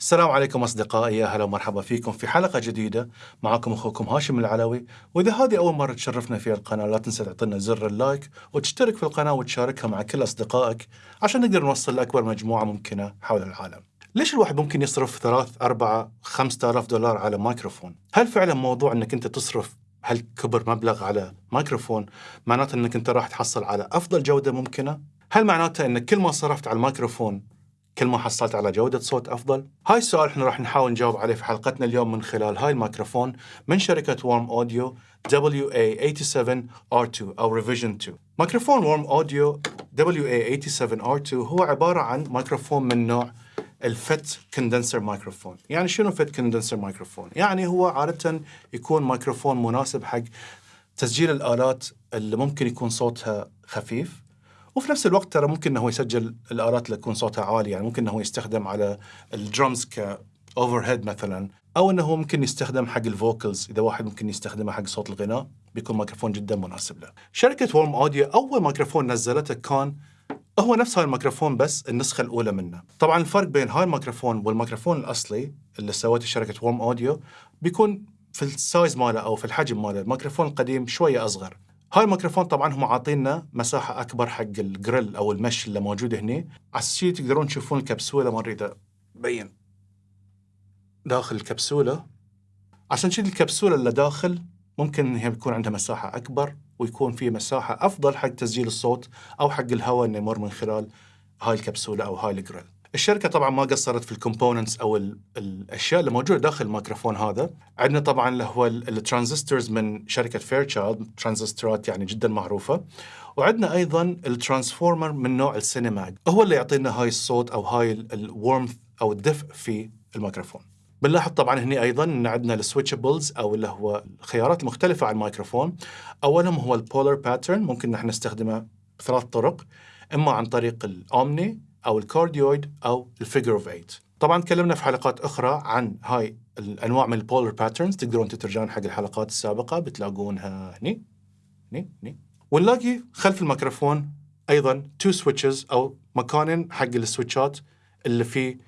السلام عليكم أصدقائي يا هلا ومرحبا فيكم في حلقة جديدة معكم أخوكم هاشم العلوي وإذا هذه أول مرة تشرفنا في القناة لا تنسى تعطينا زر ال like وتشترك في القناة وتشاركها مع كل أصدقائك عشان نقدر نوصل لأكبر مجموعة ممكنة حول العالم. ليش الواحد ممكن يصرف ثلاث أربعة خمسة آلاف دولار على مايكروفون؟ هل فعلا موضوع أنك أنت تصرف هالكبر مبلغ على مايكروفون معناته أنك أنت راح تحصل على أفضل جودة ممكنة؟ هل معناته أنك كل ما صرفت على الميكروفون كل ما حصلت على جودة صوت أفضل؟ هاي السؤال إحنا راح نحاول نجاوب عليه في حلقتنا اليوم من خلال هاي الميكروفون من شركة وارم أوديو WA87R2 أو Revision 2 ميكروفون وارم أوديو WA87R2 هو عبارة عن ميكروفون من نوع ال fet condenser microphone يعني شنو fet condenser microphone يعني هو عادة يكون ميكروفون مناسب حق تسجيل الآلات اللي ممكن يكون صوتها خفيف. وفي نفس الوقت ترى ممكن إنه يسجل الآلات اللي تكون صوتها عالي يعني ممكن إنه يستخدم على ال drums ك overhead مثلا أو إنه ممكن يستخدم حق ال vocals إذا واحد ممكن يستخدمه حق صوت الغناء بيكون ميكروفون جدا مناسب له. شركة وورم اوديو أول ميكروفون نزلته كان هو نفس هاي الميكروفون بس النسخة الأولى منه. طبعا الفرق بين هاي الميكروفون والميكروفون الأصلي اللي سوته شركة وورم اوديو بيكون في ال size ماله أو في الحجم ماله، الميكروفون القديم شوية أصغر. هاي الميكروفون طبعا هم عاطينا مساحة أكبر حق الجريل أو ال mesh اللي موجود هنا على تقدرون تشوفون الكبسولة ما أريد أبين. داخل الكبسولة. عشان شي الكبسولة اللي داخل ممكن هي بيكون عندها مساحة أكبر ويكون في مساحة أفضل حق تسجيل الصوت أو حق الهواء إنه يمر من خلال هاي الكبسولة أو هاي الجريل. الشركة طبعا ما قصرت في ال components أو ال الأشياء اللي موجودة داخل الميكروفون هذا. عندنا طبعا اللي هو ال transistors من شركة فيرتشايلد ترانزستورات يعني جدا معروفة. وعندنا أيضا ال transformer من نوع السينماج هو اللي يعطينا هاي الصوت أو هاي ال warmth أو الدفء في الميكروفون. بنلاحظ طبعا هنا أيضا إن عندنا ال switchables أو اللي هو الخيارات المختلفه على الميكروفون. أولهم هو ال polar pattern ممكن نحن نستخدمه بثلاث طرق إما عن طريق ال omni أو ال cardioid أو ال figure of 8 طبعا تكلمنا في حلقات أخرى عن هاي الأنواع من ال polar patterns تقدرون تترجعون حق الحلقات السابقة بتلاقونها هني هني هني. ونلاقي خلف الميكروفون أيضا two switches أو مكانين حق السويتشات اللي فيه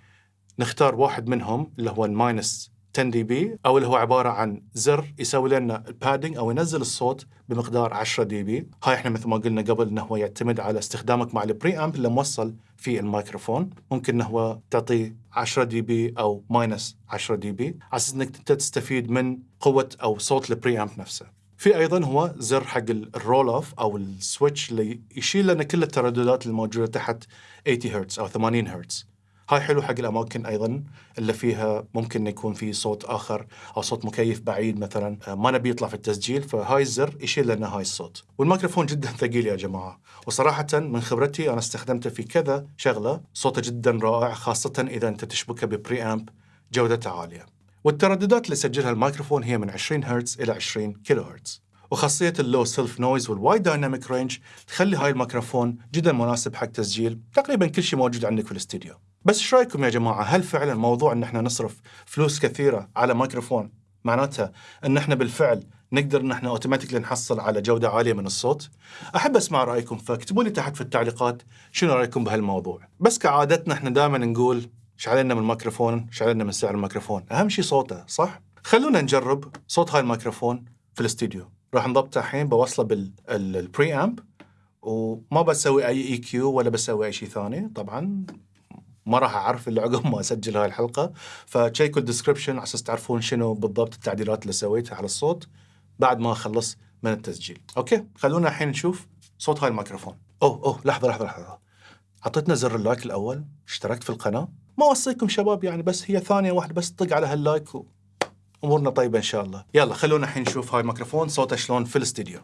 نختار واحد منهم اللي هو ال minus 10 dB أو اللي هو عبارة عن زر يسوي لنا ال padding أو ينزل الصوت بمقدار 10 dB. هاي إحنا مثل ما قلنا قبل إنه هو يعتمد على استخدامك مع ال preamp اللي موصل في الميكروفون. ممكن إنه هو تعطيه 10 dB أو minus 10 dB على أساس إنك أنت تستفيد من قوة أو صوت ال preamp نفسه. في أيضا هو زر حق ال roll off أو ال switch اللي يشيل لنا كل الترددات الموجودة تحت 80 هرتز أو 80 هرتز هاي حلو حق الأماكن أيضا اللي فيها ممكن يكون في صوت آخر أو صوت مكيف بعيد مثلا. آه، ما نبي يطلع في التسجيل فهاي الزر يشيل لنا هاي الصوت. والميكروفون جدا ثقيل يا جماعة. وصراحه من خبرتي أنا استخدمته في كذا شغلة صوته جدا رائع خاصه إذا أنت تشبكه ب preamp جودته عالية. والترددات اللي يسجلها الميكروفون هي من 20 هرتز إلى 20 كيلو هرتز. وخاصية ال low self noise وال wide dynamic range تخلي هاي الميكروفون جدا مناسب حق تسجيل تقريبا كل شيء موجود عندك في الاستديو. بس إيش رأيكم يا جماعة هل فعلا موضوع إن إحنا نصرف فلوس كثيرة على ميكروفون معناتها إن إحنا بالفعل نقدر إن إحنا automatically نحصل على جودة عالية من الصوت؟ أحب أسمع رأيكم فاكتبوا لي تحت في التعليقات شنو رأيكم بهالموضوع؟ بس كعادتنا إحنا دائما نقول إيش علينا من الميكروفون؟ إيش علينا من سعر الميكروفون؟ أهم شيء صوته صح؟ خلونا نجرب صوت هاي الميكروفون في الاستديو راح نضبطه الحين بوصله بال preamp وما بسوي أي EQ ولا بسوي أي شيء ثاني طبعا ما راح أعرف إلا عقب ما أسجل هاي الحلقة. فتشيكوا ال description على أساس تعرفون شنو بالضبط التعديلات اللي سويتها على الصوت بعد ما أخلص من التسجيل. أوكي؟ خلونا الحين نشوف صوت هاي الميكروفون. أوه أوه لحظة لحظة لحظة. عطيتنا زر ال like الأول اشتركت في القناة. ما اوصيكم شباب يعني بس هي ثانية واحدة بس طق على هال like و... أمورنا طيبة إن شاء الله. يلا خلونا الحين نشوف هاي الميكروفون صوته شلون في الاستديو.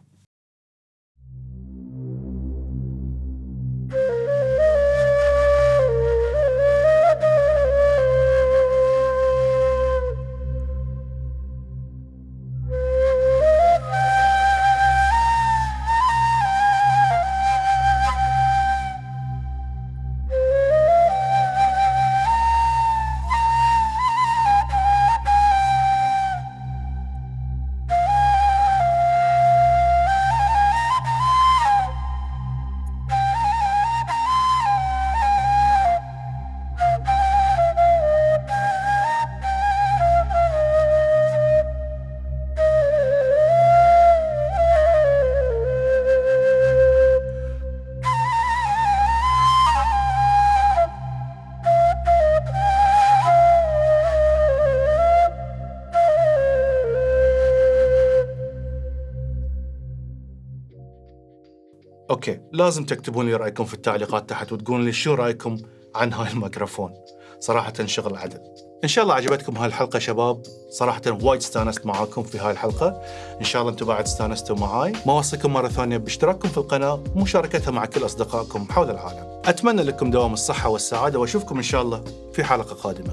أوكي لازم تكتبون لي رأيكم في التعليقات تحت وتقولون لي شو رأيكم عن هاي الميكروفون. صراحة شغل عدل. إن شاء الله عجبتكم هاي الحلقة شباب. صراحة وايد استانست معاكم في هاي الحلقة. إن شاء الله أنتم بعد استانستوا معاي. ما أوصيكم مرة ثانية باشتراككم في القناة ومشاركتها مع كل أصدقائكم حول العالم. أتمنى لكم دوام الصحة والسعادة وأشوفكم إن شاء الله في حلقة قادمة.